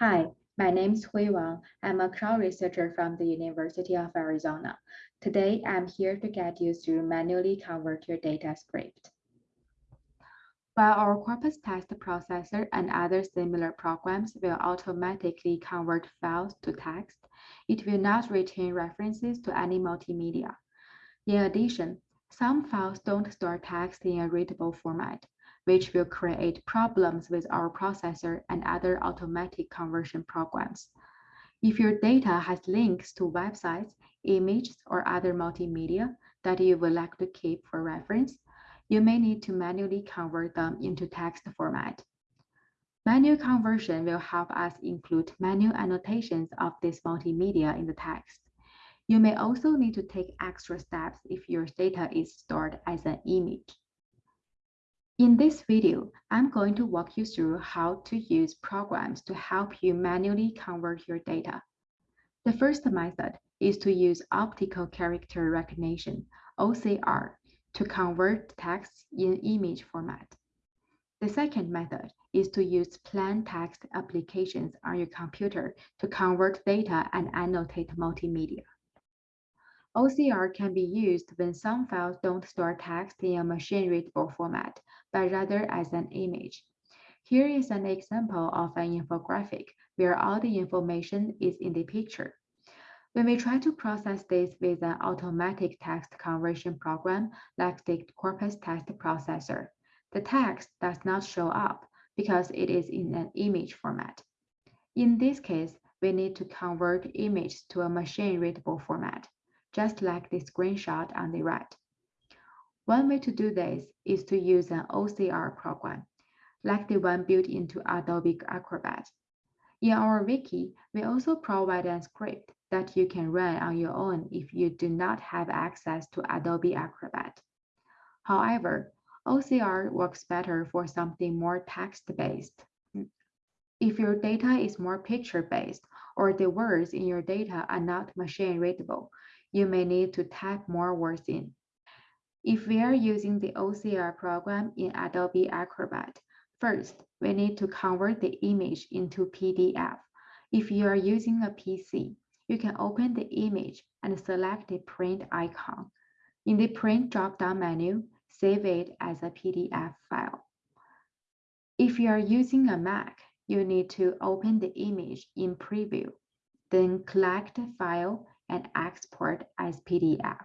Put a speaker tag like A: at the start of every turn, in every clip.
A: Hi, my name is Hui Wang. I'm a Crow researcher from the University of Arizona. Today, I'm here to get you through manually convert your data script. While our corpus text processor and other similar programs will automatically convert files to text, it will not retain references to any multimedia. In addition, some files don't store text in a readable format, which will create problems with our processor and other automatic conversion programs. If your data has links to websites, images, or other multimedia that you would like to keep for reference, you may need to manually convert them into text format. Manual conversion will help us include manual annotations of this multimedia in the text. You may also need to take extra steps if your data is stored as an image. In this video, I'm going to walk you through how to use programs to help you manually convert your data. The first method is to use optical character recognition, OCR, to convert text in image format. The second method is to use plain text applications on your computer to convert data and annotate multimedia. OCR can be used when some files don't store text in a machine-readable format, but rather as an image. Here is an example of an infographic where all the information is in the picture. When we try to process this with an automatic text conversion program like the Corpus Text Processor, the text does not show up because it is in an image format. In this case, we need to convert image to a machine-readable format just like the screenshot on the right. One way to do this is to use an OCR program, like the one built into Adobe Acrobat. In our wiki, we also provide a script that you can run on your own if you do not have access to Adobe Acrobat. However, OCR works better for something more text-based. If your data is more picture-based or the words in your data are not machine-readable, you may need to type more words in. If we are using the OCR program in Adobe Acrobat, first, we need to convert the image into PDF. If you are using a PC, you can open the image and select the print icon. In the print drop-down menu, save it as a PDF file. If you are using a Mac, you need to open the image in preview, then select File and export as PDF.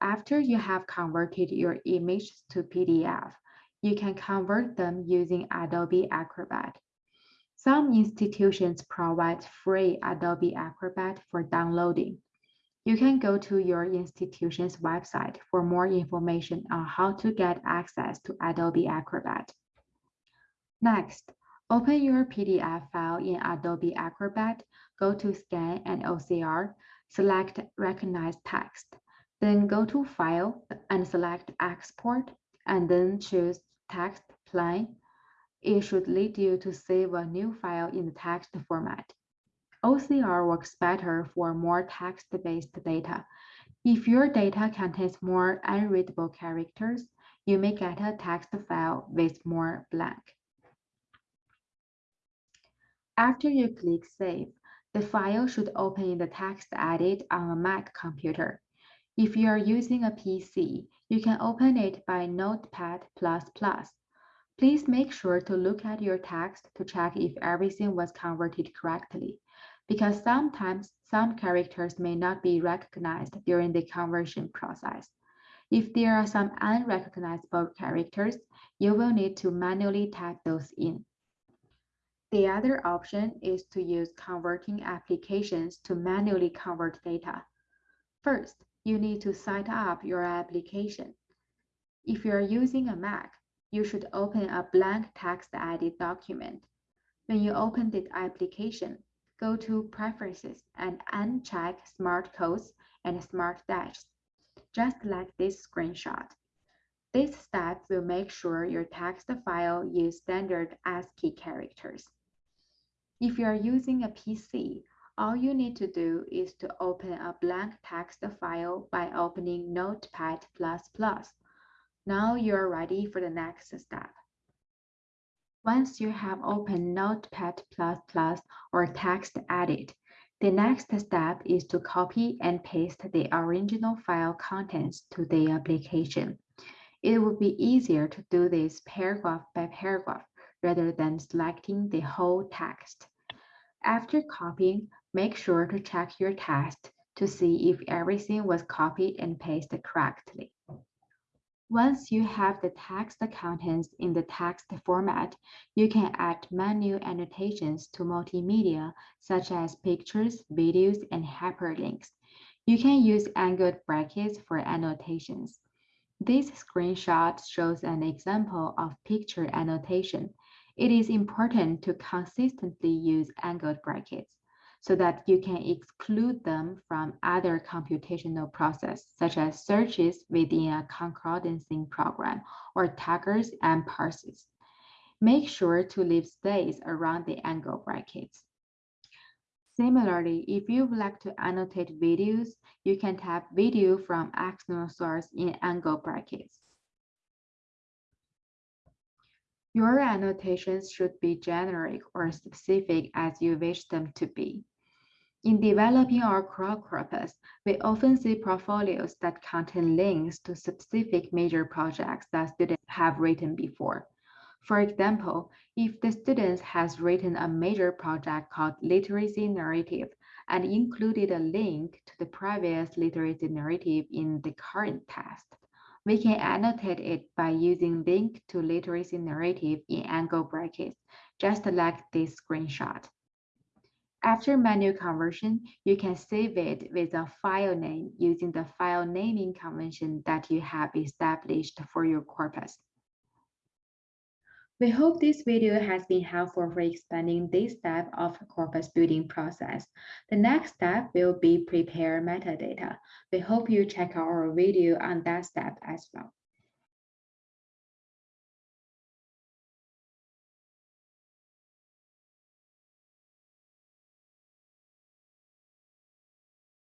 A: After you have converted your image to PDF, you can convert them using Adobe Acrobat. Some institutions provide free Adobe Acrobat for downloading. You can go to your institution's website for more information on how to get access to Adobe Acrobat. Next, open your PDF file in Adobe Acrobat go to Scan and OCR, select Recognize Text. Then go to File and select Export, and then choose Text Plain. It should lead you to save a new file in the text format. OCR works better for more text-based data. If your data contains more unreadable characters, you may get a text file with more blank. After you click Save, the file should open in the text edit on a Mac computer. If you are using a PC, you can open it by Notepad++. Please make sure to look at your text to check if everything was converted correctly, because sometimes some characters may not be recognized during the conversion process. If there are some unrecognizable characters, you will need to manually type those in. The other option is to use converting applications to manually convert data. First, you need to set up your application. If you're using a Mac, you should open a blank text edit document. When you open the application, go to Preferences and uncheck Smart Quotes and Smart Dashes, just like this screenshot. This step will make sure your text file use standard ASCII characters. If you are using a PC, all you need to do is to open a blank text file by opening Notepad++. Now you're ready for the next step. Once you have opened Notepad++ or TextEdit, the next step is to copy and paste the original file contents to the application. It would be easier to do this paragraph by paragraph rather than selecting the whole text. After copying, make sure to check your text to see if everything was copied and pasted correctly. Once you have the text contents in the text format, you can add menu annotations to multimedia, such as pictures, videos, and hyperlinks. You can use angled brackets for annotations. This screenshot shows an example of picture annotation. It is important to consistently use angled brackets so that you can exclude them from other computational process, such as searches within a concordancing program or taggers and parses. Make sure to leave space around the angle brackets. Similarly, if you would like to annotate videos, you can tap video from external source in angle brackets. Your annotations should be generic or specific as you wish them to be. In developing our Crow corpus, we often see portfolios that contain links to specific major projects that students have written before. For example, if the student has written a major project called Literacy Narrative and included a link to the previous literacy narrative in the current test, we can annotate it by using link to literacy narrative in angle brackets, just like this screenshot. After manual conversion, you can save it with a file name using the file naming convention that you have established for your corpus. We hope this video has been helpful for expanding this step of corpus building process. The next step will be prepare metadata. We hope you check out our video on that step as well.